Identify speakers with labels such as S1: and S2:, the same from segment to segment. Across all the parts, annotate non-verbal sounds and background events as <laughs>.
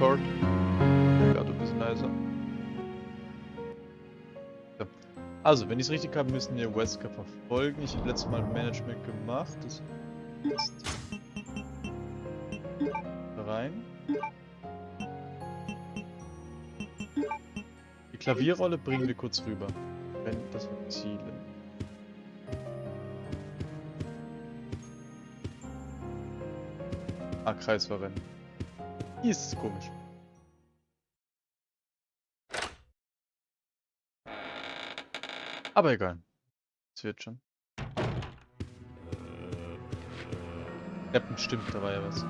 S1: Discord. Gerade ein bisschen leiser. So. Also, wenn ich es richtig habe, müssen wir Wesker verfolgen. Ich habe letztes Mal Management gemacht. Das ist rein. Die Klavierrolle bringen wir kurz rüber. Wenn das Ziele. Ah, Kreisverrennen. Hier ist komisch. Aber egal. Es wird schon. Captain stimmt, da war ja was.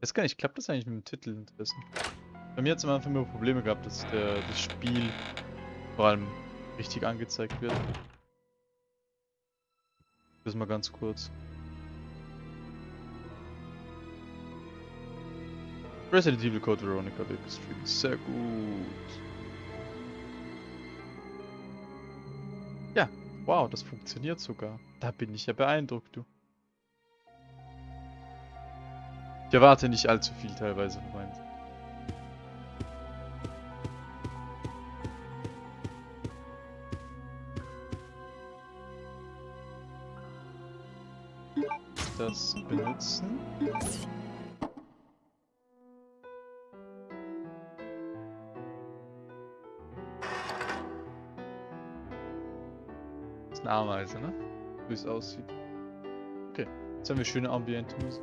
S1: Weiß gar nicht, klappt das eigentlich mit dem Titel inzwischen? Bei mir hat es am Anfang immer Probleme gehabt, dass der, das Spiel vor allem richtig angezeigt wird. Das mal ganz kurz. Resident Evil Code Veronica Big Street. Sehr gut. Ja, wow, das funktioniert sogar. Da bin ich ja beeindruckt, du. Ich erwarte nicht allzu viel teilweise von. Das benutzen. Das ist eine Ameise, ne? Wie es aussieht. Okay, jetzt haben wir schöne Ambient-Musik.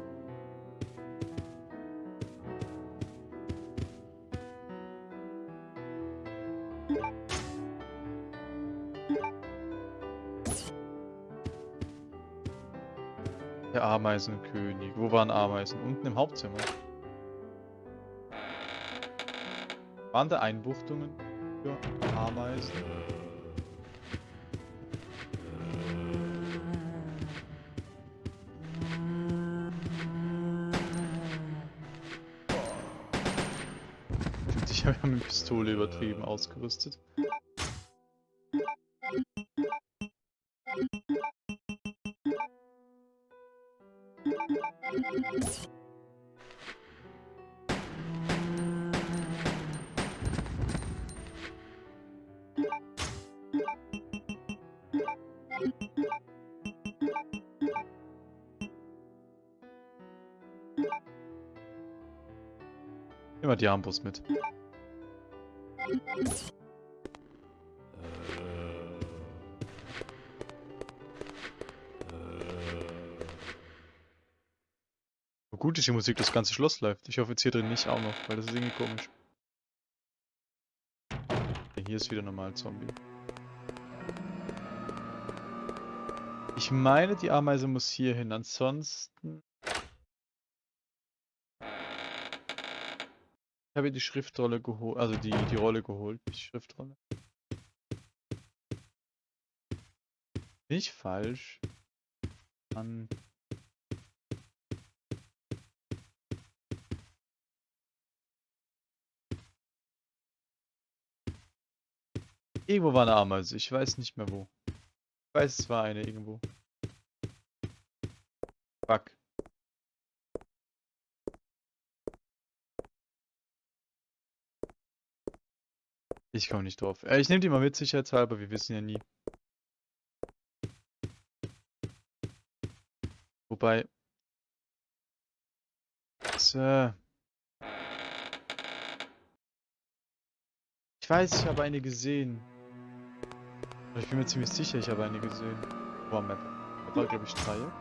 S1: Ameisenkönig. Wo waren Ameisen? Unten im Hauptzimmer. Waren da Einbuchtungen für Ameisen? Ich habe mit Pistole übertrieben ausgerüstet. Immer die Armbrust mit. Gut ist die Musik, das ganze Schloss läuft. Ich hoffe jetzt hier drin nicht auch noch, weil das ist irgendwie komisch. Hier ist wieder normal Zombie. Ich meine, die Ameise muss hier hin. Ansonsten... Ich habe die Schriftrolle geholt, also die, die Rolle geholt, die Schriftrolle. Nicht falsch. An Irgendwo war eine Ameise, ich weiß nicht mehr wo. Ich weiß, es war eine irgendwo. Fuck. Ich komme nicht drauf. Äh, ich nehme die mal mit, sicherheitshalber, wir wissen ja nie. Wobei... So. Ich weiß, ich habe eine gesehen. Ich bin mir ziemlich sicher, ich habe eine gesehen. War Map. Da war, glaube ich, Dreieck.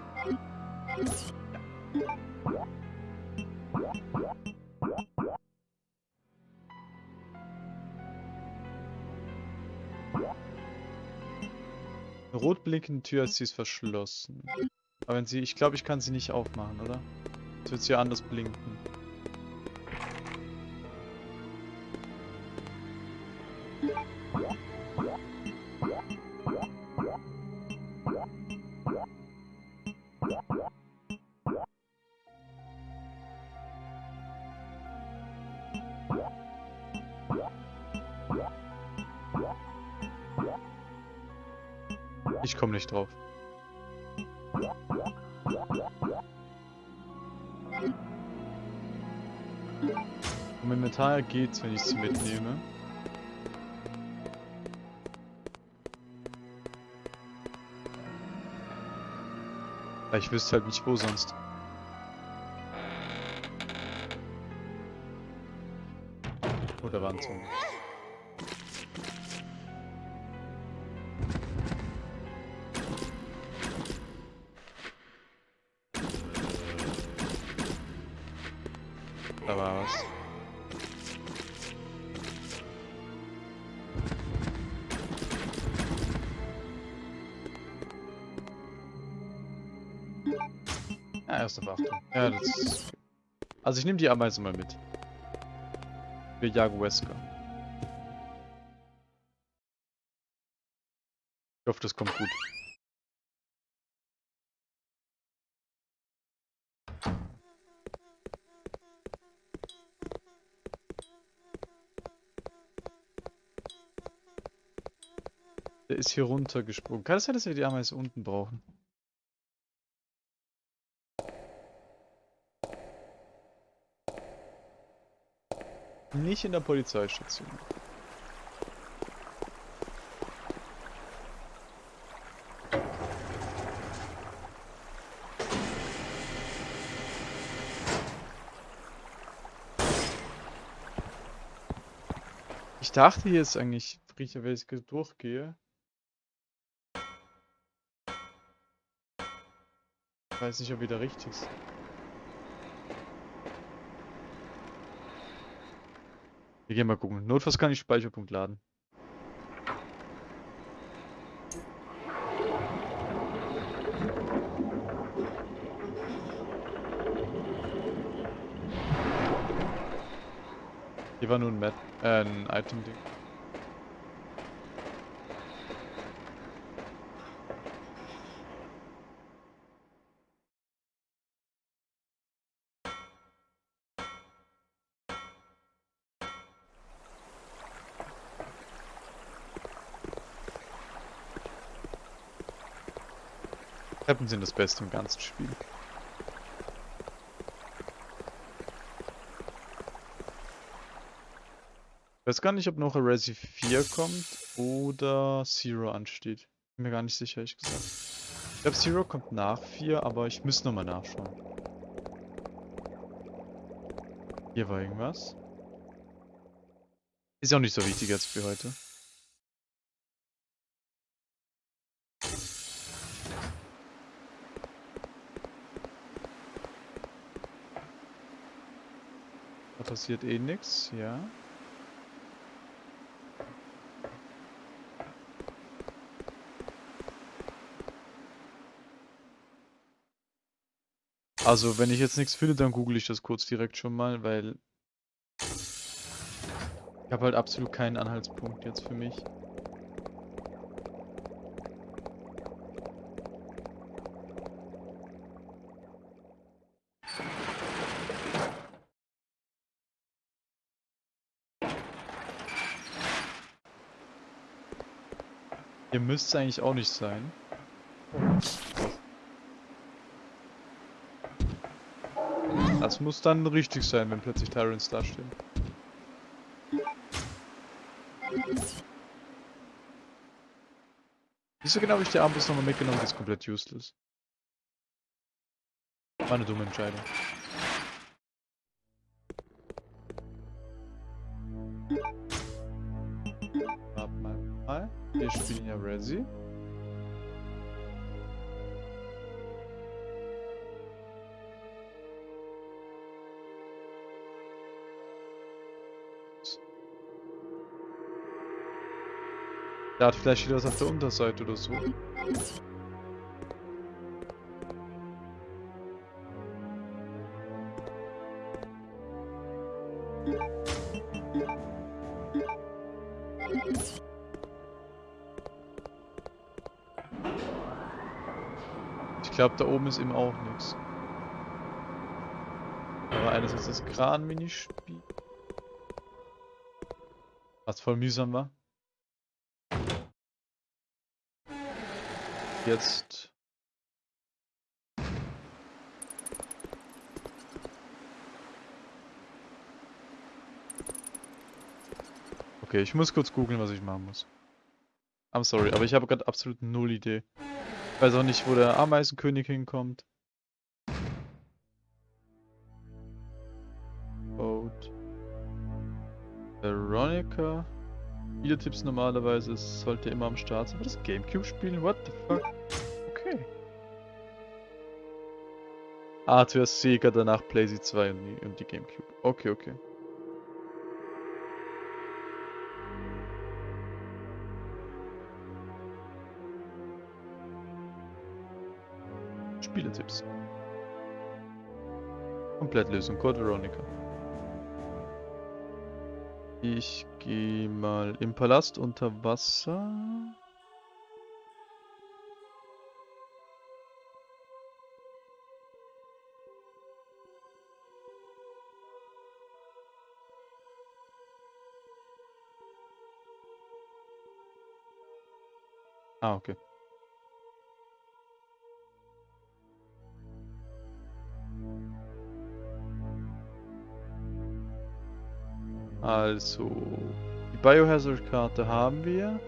S1: Eine rot blinkende Tür ist sie ist verschlossen. Aber wenn sie, ich glaube, ich kann sie nicht aufmachen, oder? Jetzt wird sie anders blinken. nicht drauf. Momentan geht's, wenn ich sie mitnehme. Ich wüsste halt nicht wo sonst. Oh, Oder waren es Also ich nehme die Ameise mal mit. Wir jagen Wesker. Ich hoffe, das kommt gut. Der ist hier runtergesprungen. Kann es sein, dass wir die Ameise unten brauchen? Nicht in der Polizeistation. Ich dachte hier ist eigentlich wenn ich durchgehe. Ich weiß nicht, ob wieder richtig ist. Wir gehen mal gucken. Notfalls kann ich Speicherpunkt laden. Hier war nur ein, Met äh, ein Item-Ding. Treppen sind das Beste im ganzen Spiel. Ich weiß gar nicht, ob noch Resi 4 kommt oder Zero ansteht. Bin mir gar nicht sicher, ehrlich gesagt. Ich glaube, Zero kommt nach 4, aber ich müsste nochmal nachschauen. Hier war irgendwas. Ist ja auch nicht so wichtig jetzt für heute. Passiert eh nichts, ja. Also, wenn ich jetzt nichts finde, dann google ich das kurz direkt schon mal, weil ich habe halt absolut keinen Anhaltspunkt jetzt für mich. Müsste es eigentlich auch nicht sein. Das muss dann richtig sein, wenn plötzlich Tyrants da stehen. Wieso genau habe ich die Armbrust nochmal mitgenommen? Das ist komplett useless. War eine dumme Entscheidung. Wir spielen ja Resi. Da hat vielleicht wieder was auf der Unterseite oder so. glaube, da oben ist eben auch nichts. Aber einerseits das Kran-Minispiel. Was voll mühsam war. Jetzt. Okay, ich muss kurz googeln, was ich machen muss. I'm sorry, aber ich habe gerade absolut null Idee. Weiß auch nicht, wo der Ameisenkönig hinkommt. Boat. Veronica. Videotipps normalerweise es sollte immer am Start sein. Aber das Gamecube spielen? What the fuck? Okay. Ah, zuerst Sega, danach PlayStation 2 und die, und die Gamecube. Okay, okay. Spieletipps. Komplettlösung, Code Veronica. Ich gehe mal im Palast unter Wasser. Ah, okay. Also, die Biohazard-Karte haben wir.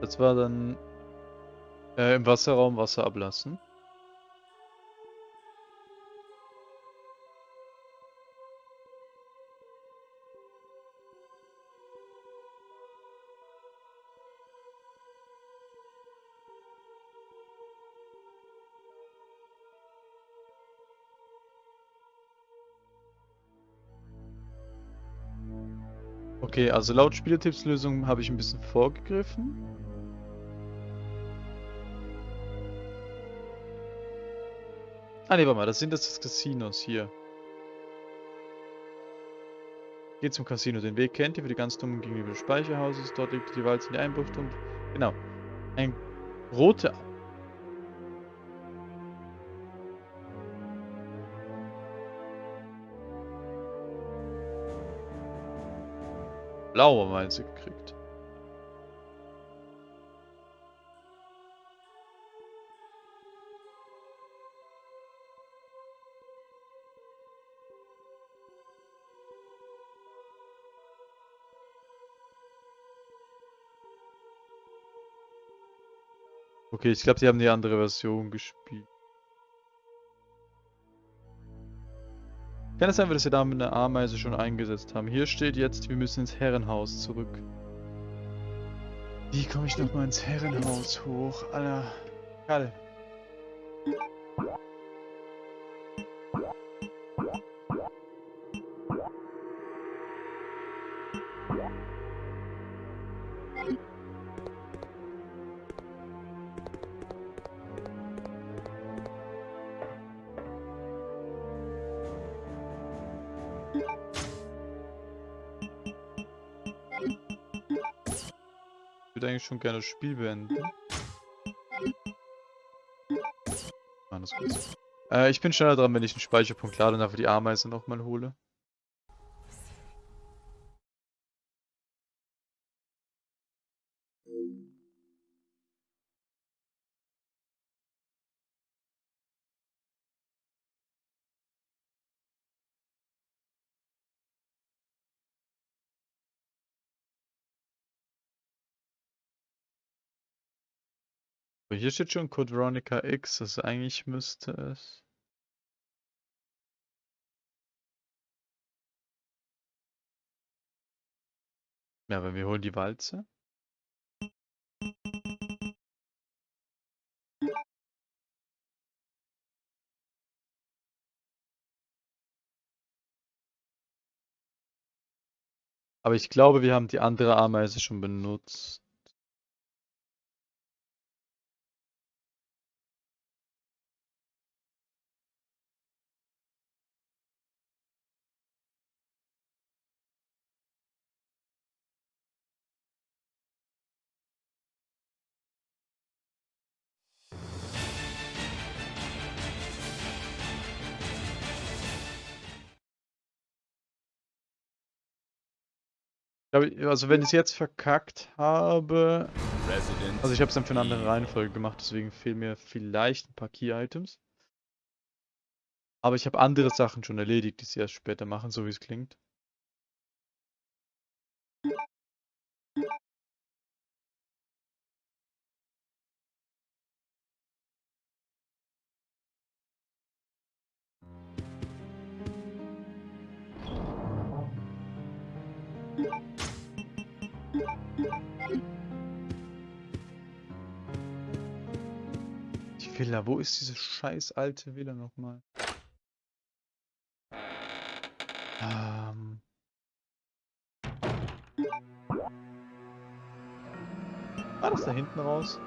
S1: Das war dann äh, im Wasserraum Wasser ablassen. Okay, also laut Spielertippslösung habe ich ein bisschen vorgegriffen. Ah ne, warte mal, das sind das, Casinos hier. Geht zum Casino. Den Weg kennt ihr für die ganz dummen gegenüber des Speicherhauses. Dort liegt die Walze in die Einbruchtung. Genau. Ein roter... Blaue Meise gekriegt. Okay, ich glaube, die haben die andere Version gespielt. Kann es sein, dass sie da mit einer Ameise schon eingesetzt haben? Hier steht jetzt, wir müssen ins Herrenhaus zurück. Wie komme ich nochmal ins Herrenhaus hoch? Alter. Karl. Würde eigentlich schon gerne das Spiel beenden. Alles gut. Äh, ich bin schneller dran, wenn ich einen Speicherpunkt lade und dafür die Ameise nochmal hole. Hier steht schon Code Veronica X, also eigentlich müsste es... Ja, wenn wir holen die Walze. Aber ich glaube, wir haben die andere Ameise schon benutzt. Also wenn ich es jetzt verkackt habe... Also ich habe es dann für eine andere Reihenfolge gemacht, deswegen fehlen mir vielleicht ein paar Key-Items. Aber ich habe andere Sachen schon erledigt, die sie erst später machen, so wie es klingt. Villa, wo ist diese scheiß alte Villa nochmal? Ähm. War das da hinten raus?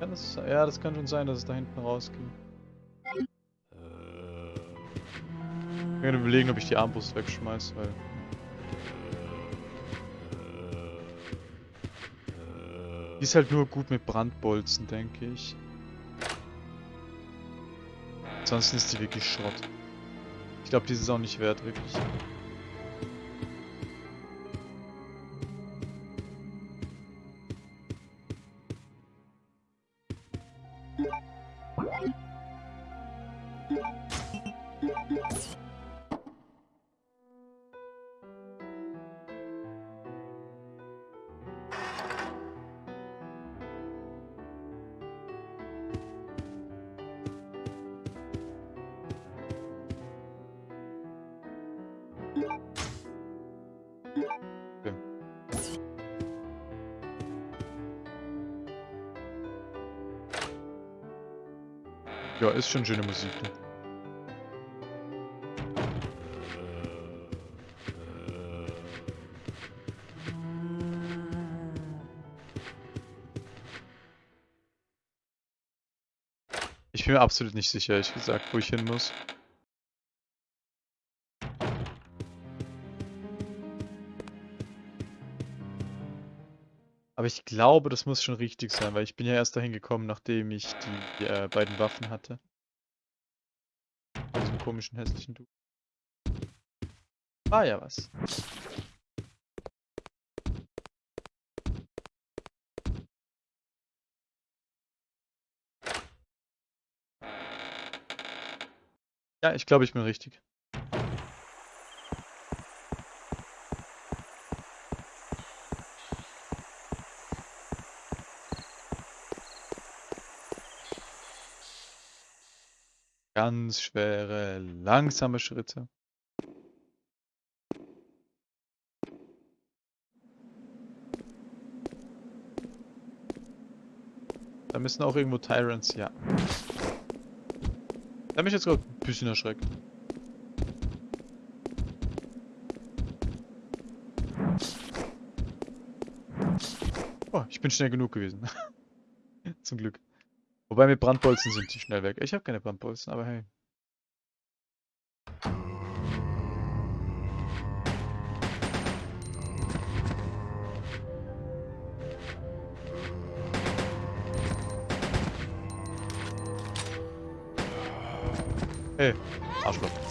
S1: Kann das, ja, das kann schon sein, dass es da hinten rausging. Ich kann überlegen, ob ich die Armbrust wegschmeiß, weil... Die ist halt nur gut mit Brandbolzen, denke ich. Ansonsten ist die wirklich Schrott. Ich glaube, die ist auch nicht wert, wirklich. Ist schon schöne Musik. Ne? Ich bin mir absolut nicht sicher, ehrlich gesagt, wo ich hin muss. Aber ich glaube, das muss schon richtig sein, weil ich bin ja erst dahin gekommen, nachdem ich die äh, beiden Waffen hatte. Komischen, hässlichen Du. War ja was. Ja, ich glaube, ich bin richtig. Ganz schwere, langsame Schritte. Da müssen auch irgendwo Tyrants, ja. Da mich jetzt gerade ein bisschen erschreckt. Oh, ich bin schnell genug gewesen. <laughs> Zum Glück. Wobei mit Brandbolzen sind die schnell weg. Ich habe keine Brandbolzen, aber hey. Hey, Arschloch.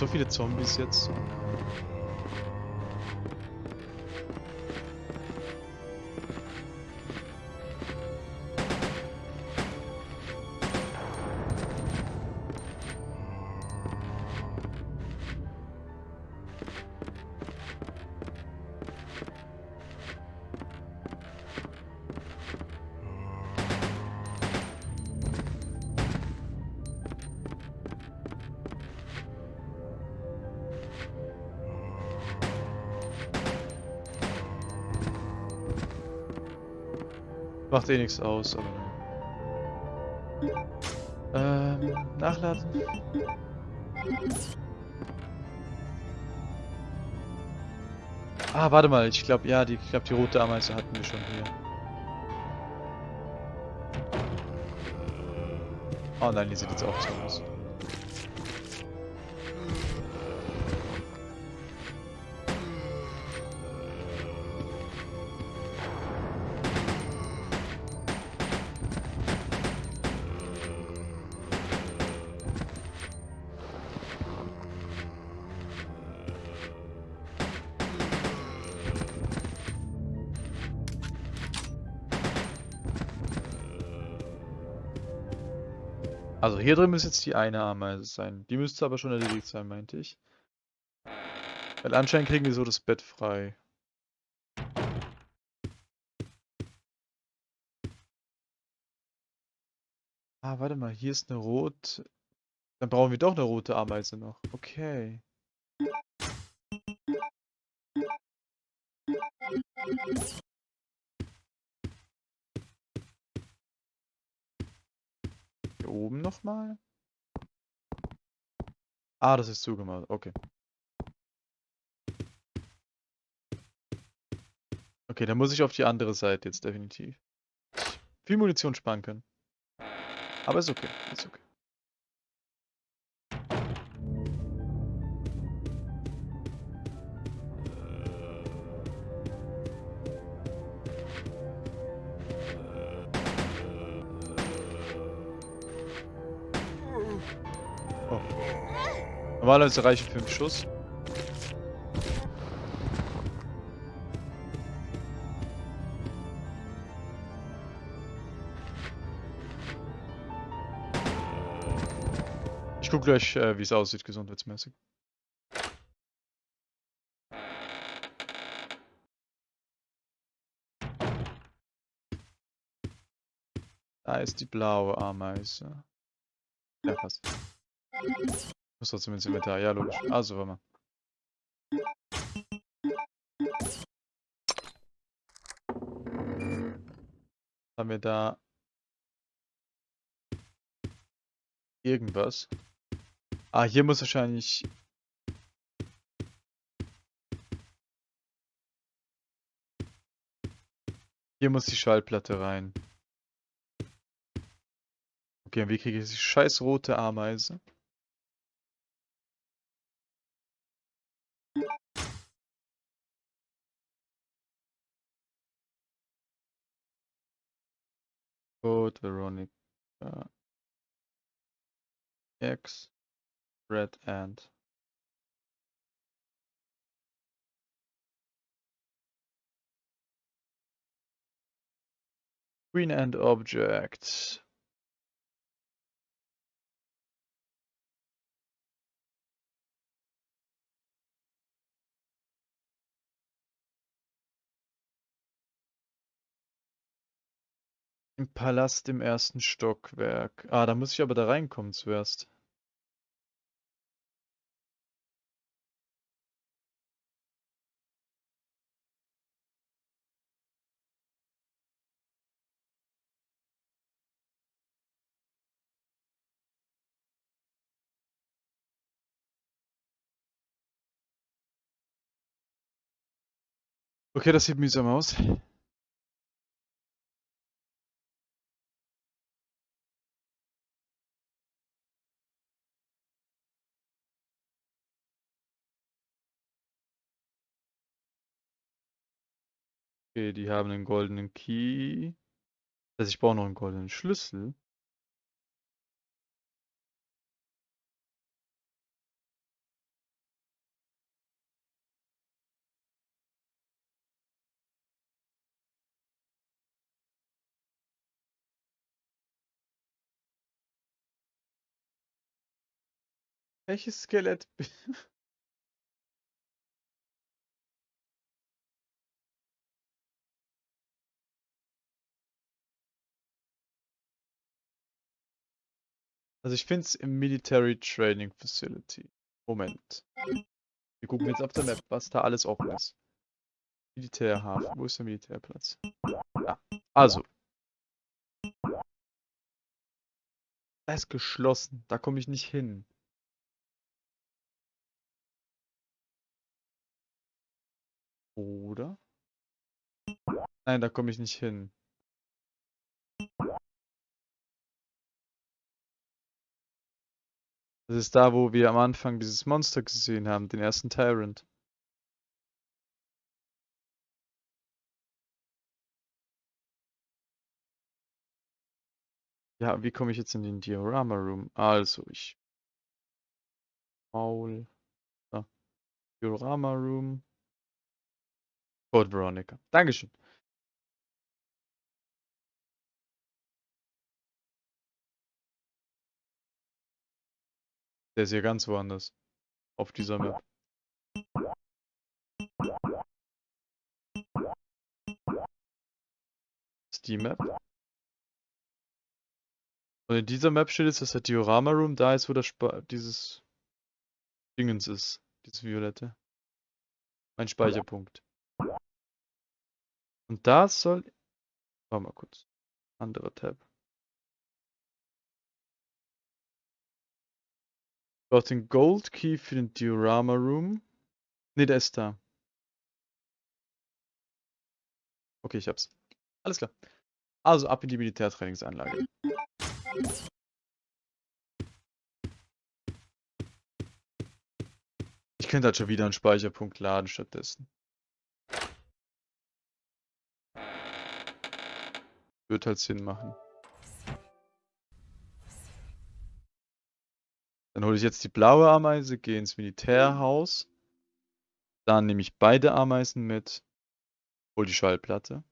S1: So viele Zombies jetzt? Eh nichts aus, aber... Ähm, nachladen. Ah, warte mal, ich glaube, ja, die, ich glaube, die rote Ameise hatten wir schon hier. Oh nein, die sieht jetzt auch so aus. Also hier drin muss jetzt die eine Ameise sein. Die müsste aber schon erledigt sein, meinte ich. Weil anscheinend kriegen wir so das Bett frei. Ah, warte mal, hier ist eine rot. Dann brauchen wir doch eine rote Ameise noch. Okay. Oben nochmal? Ah, das ist zugemacht. Okay. Okay, dann muss ich auf die andere Seite jetzt definitiv. Viel Munition sparen können. Aber ist okay, ist okay. Normalerweise reichen 5 Schuss. Ich guck gleich, äh, wie es aussieht, gesundheitsmäßig. Da ist die blaue Ameise. Ja, passt. Muss trotzdem ins Inventar, ja logisch. Also, warte mal. Haben wir da irgendwas? Ah, hier muss wahrscheinlich... Hier muss die Schallplatte rein. Okay, und wie kriege ich die scheiß rote Ameise? code veronica uh, x red and green and objects. Im Palast im ersten Stockwerk. Ah, da muss ich aber da reinkommen zuerst. Okay, das sieht mühsam aus. Okay, die haben einen goldenen Key. Das heißt, ich brauche noch einen goldenen Schlüssel. Welches Skelett? Also ich finde es im Military Training Facility. Moment. Wir gucken jetzt auf der Map, was da alles offen ist. Militärhafen. Wo ist der Militärplatz? Ja. Also. Da ist geschlossen. Da komme ich nicht hin. Oder? Nein, da komme ich nicht hin. Das ist da, wo wir am Anfang dieses Monster gesehen haben, den ersten Tyrant. Ja, wie komme ich jetzt in den Diorama Room? Also, ich... Maul... Diorama Room... Code Veronica. Dankeschön. Der ist ja ganz woanders. Auf dieser Map. ist die Map. Und in dieser Map steht jetzt, dass der Diorama Room da ist, wo das Sp dieses Dingens ist. Dieses Violette. Mein Speicherpunkt. Und das soll... Warte mal kurz. Anderer Tab. Brauche den Gold Key für den Diorama Room. Ne, der ist da. Okay, ich hab's. Alles klar. Also ab in die Militärtrainingsanlage. Ich könnte halt schon wieder einen Speicherpunkt laden stattdessen. Wird halt Sinn machen. Dann hole ich jetzt die blaue Ameise, gehe ins Militärhaus. Dann nehme ich beide Ameisen mit. Hol die Schallplatte.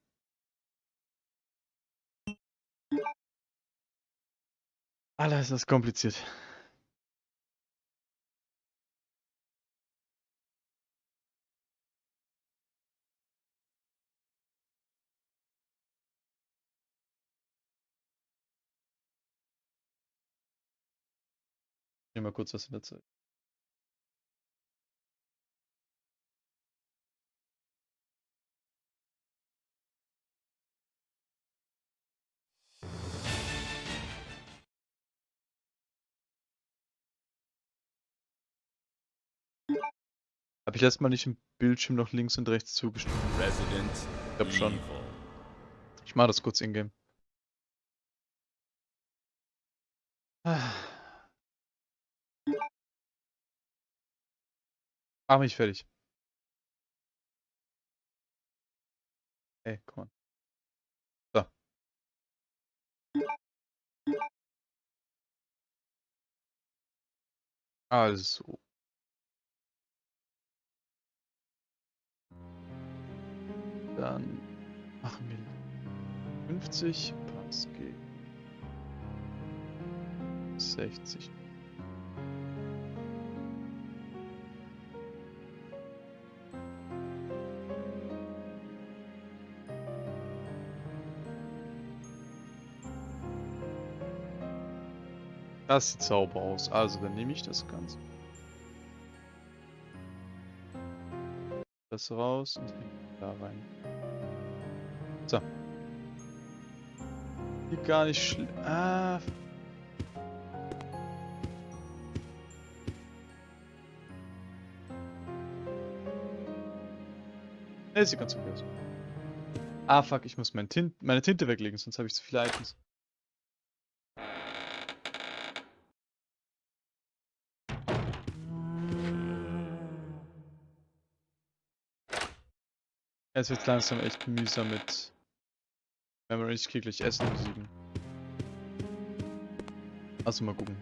S1: Alter, ist das kompliziert. Nehme mal kurz was in der Zeit. Habe ich erstmal nicht im Bildschirm noch links und rechts zugeschnitten? Resident ich glaube schon. Ich mache das kurz in-game. Mach mich fertig. Ey, komm on. So. Also. Dann machen wir 50, Pass G. 60. Das sieht sauber aus. Also, dann nehme ich das Ganze. Das raus und da rein. So. Sieht gar nicht schlimm. Ah. Ne, sieht ganz okay aus. Ah, fuck, ich muss mein Tint meine Tinte weglegen, sonst habe ich zu viele Items. Es wird langsam echt mühsam mit Memory. Ich krieg gleich Essen 7. Also mal gucken.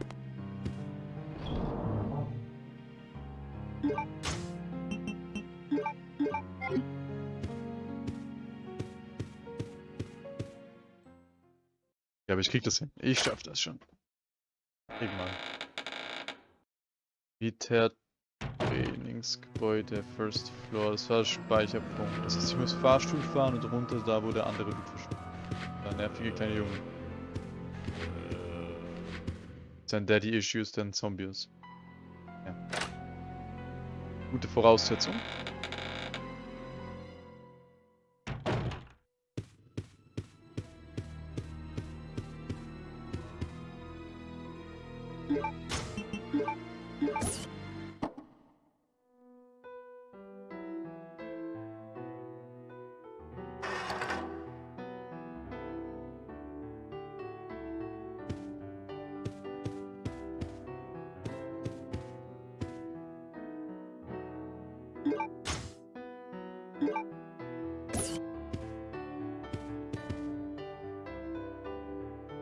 S1: Ja, aber ich krieg das hin. Ich schaff das schon. Irgendwann. Militär Trainingsgebäude, First Floor, das war der Speicherpunkt. Das heißt, ich muss Fahrstuhl fahren und runter da, wo der andere Dude verschwindet. Der nervige kleine Junge. Sein Daddy Issues, dann Zombies. Ja. Gute Voraussetzung.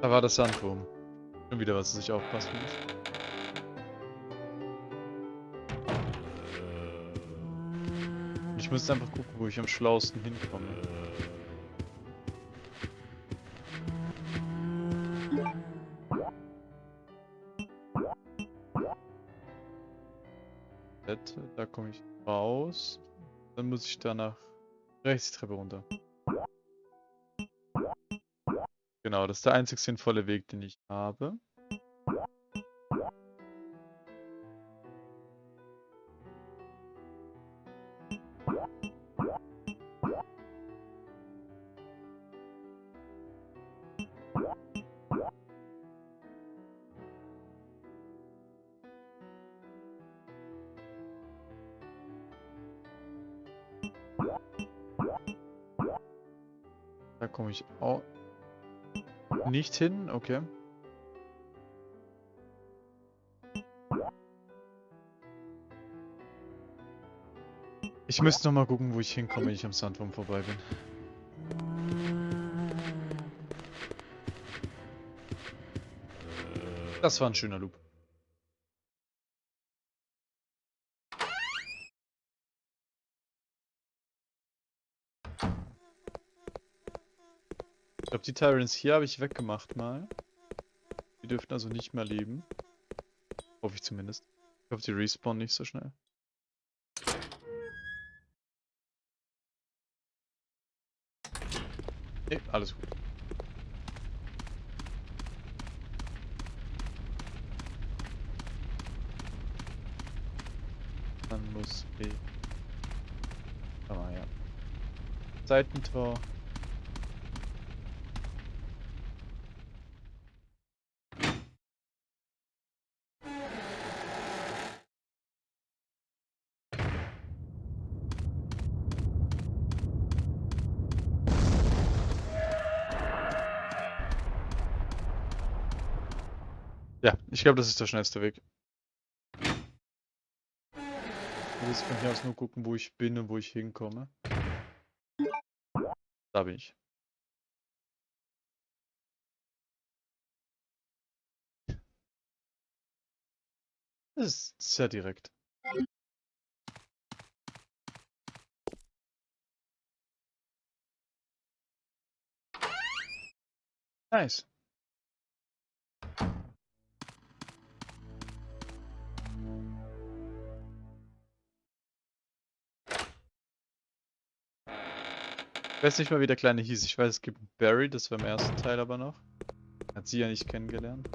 S1: Da war das Sandwurm. Schon wieder was, dass ich aufpassen muss. Ich muss einfach gucken, wo ich am schlausten hinkomme. Da komme ich raus. Dann muss ich danach rechts die Treppe runter. Genau, das ist der einzig sinnvolle Weg, den ich habe. Da komme ich auch nicht hin, okay. Ich müsste noch mal gucken, wo ich hinkomme, wenn ich am Sandwurm vorbei bin. Das war ein schöner Loop. Glaube, die Tyrants hier habe ich weggemacht mal. Die dürften also nicht mehr leben. Hoffe ich zumindest. Ich hoffe, die respawnen nicht so schnell. Nee, alles gut. Dann muss ich... Ah ja. Seitentor. Ja, ich glaube, das ist der schnellste Weg. Jetzt von hier aus nur gucken, wo ich bin und wo ich hinkomme. Da bin ich. Das ist sehr direkt. Nice. Weiß nicht mal, wie der Kleine hieß. Ich weiß, es gibt Barry, das war im ersten Teil aber noch. Hat sie ja nicht kennengelernt.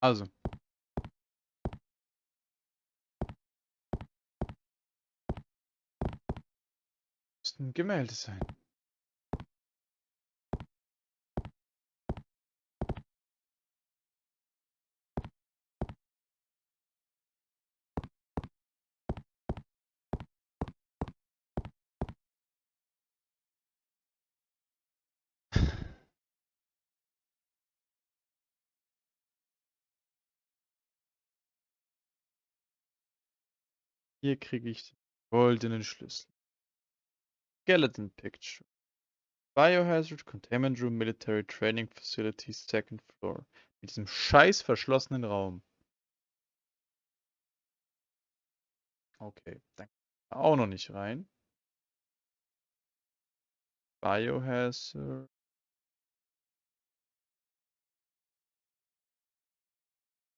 S1: Also. Müsste ein Gemälde sein. Hier kriege ich den goldenen Schlüssel. Skeleton Picture. Biohazard Containment Room Military Training Facility Second Floor. Mit diesem scheiß verschlossenen Raum. Okay, dann auch noch nicht rein. Biohazard.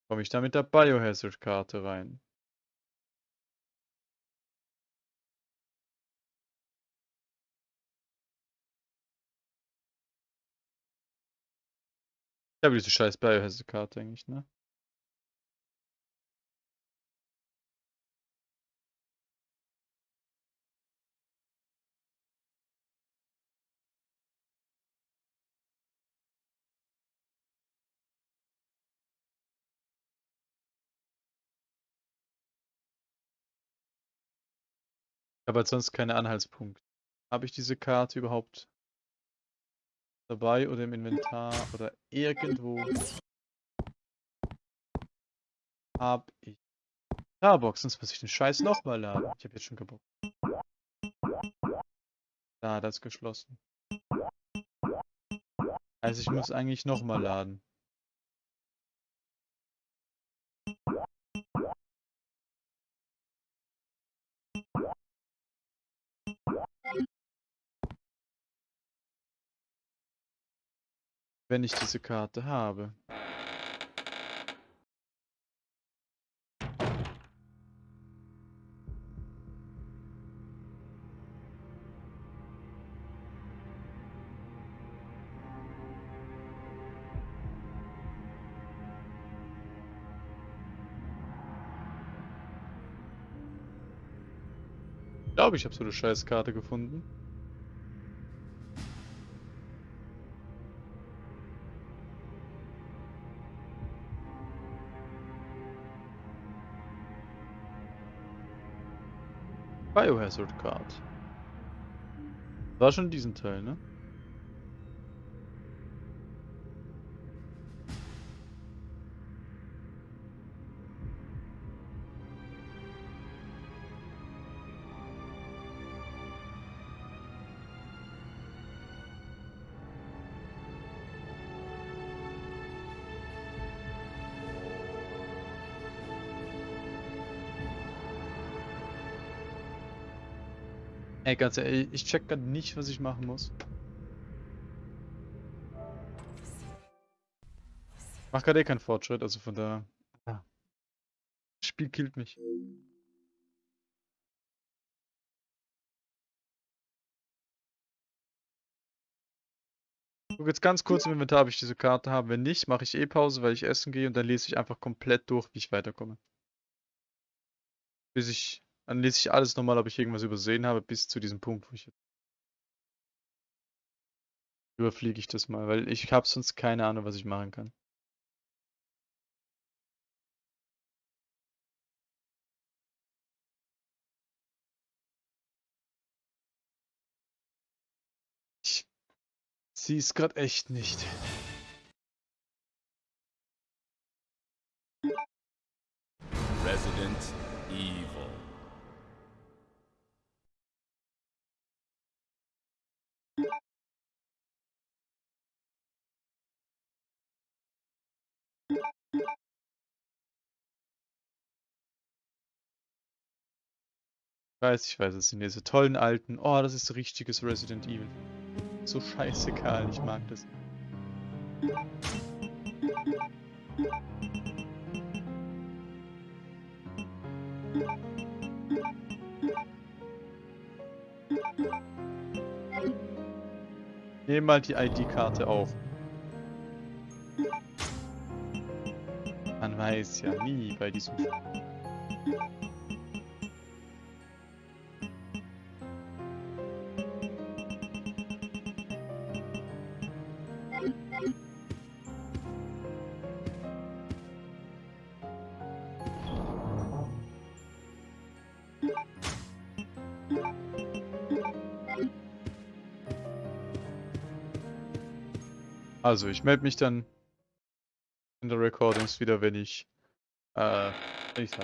S1: Komme ich da mit der Biohazard-Karte rein? Ja, wie diese scheiß Biohazard-Karte eigentlich, ne? Aber sonst keine Anhaltspunkte. Habe ich diese Karte überhaupt dabei oder im Inventar oder irgendwo? Hab ich. Starbox, sonst muss ich den Scheiß nochmal laden. Ich habe jetzt schon kaputt. Da, das ist geschlossen. Also ich muss eigentlich nochmal laden. Wenn ich diese Karte habe. Ich glaube, ich habe so eine Scheißkarte gefunden. Biohazard Card. War schon diesen Teil, ne? Ey, ganz ehrlich, ich check grad nicht, was ich machen muss. Mach gerade eh keinen Fortschritt, also von da. Ja. Das Spiel killt mich. Guck jetzt ganz kurz im Inventar, ob ich diese Karte habe. Wenn nicht, mache ich eh Pause, weil ich essen gehe und dann lese ich einfach komplett durch, wie ich weiterkomme. Bis ich dann lese ich alles nochmal, ob ich irgendwas übersehen habe, bis zu diesem Punkt, wo ich jetzt. Überfliege ich das mal, weil ich habe sonst keine Ahnung, was ich machen kann. Ich sehe es gerade echt nicht. Weiß, ich weiß, es sind diese tollen alten. Oh, das ist richtiges Resident Evil. So scheißegal, ich mag das. Nehmen mal die ID-Karte auf. Man weiß ja nie bei diesem Spiel. Also, ich melde mich dann in der Recordings wieder, wenn ich, äh, wenn ich's.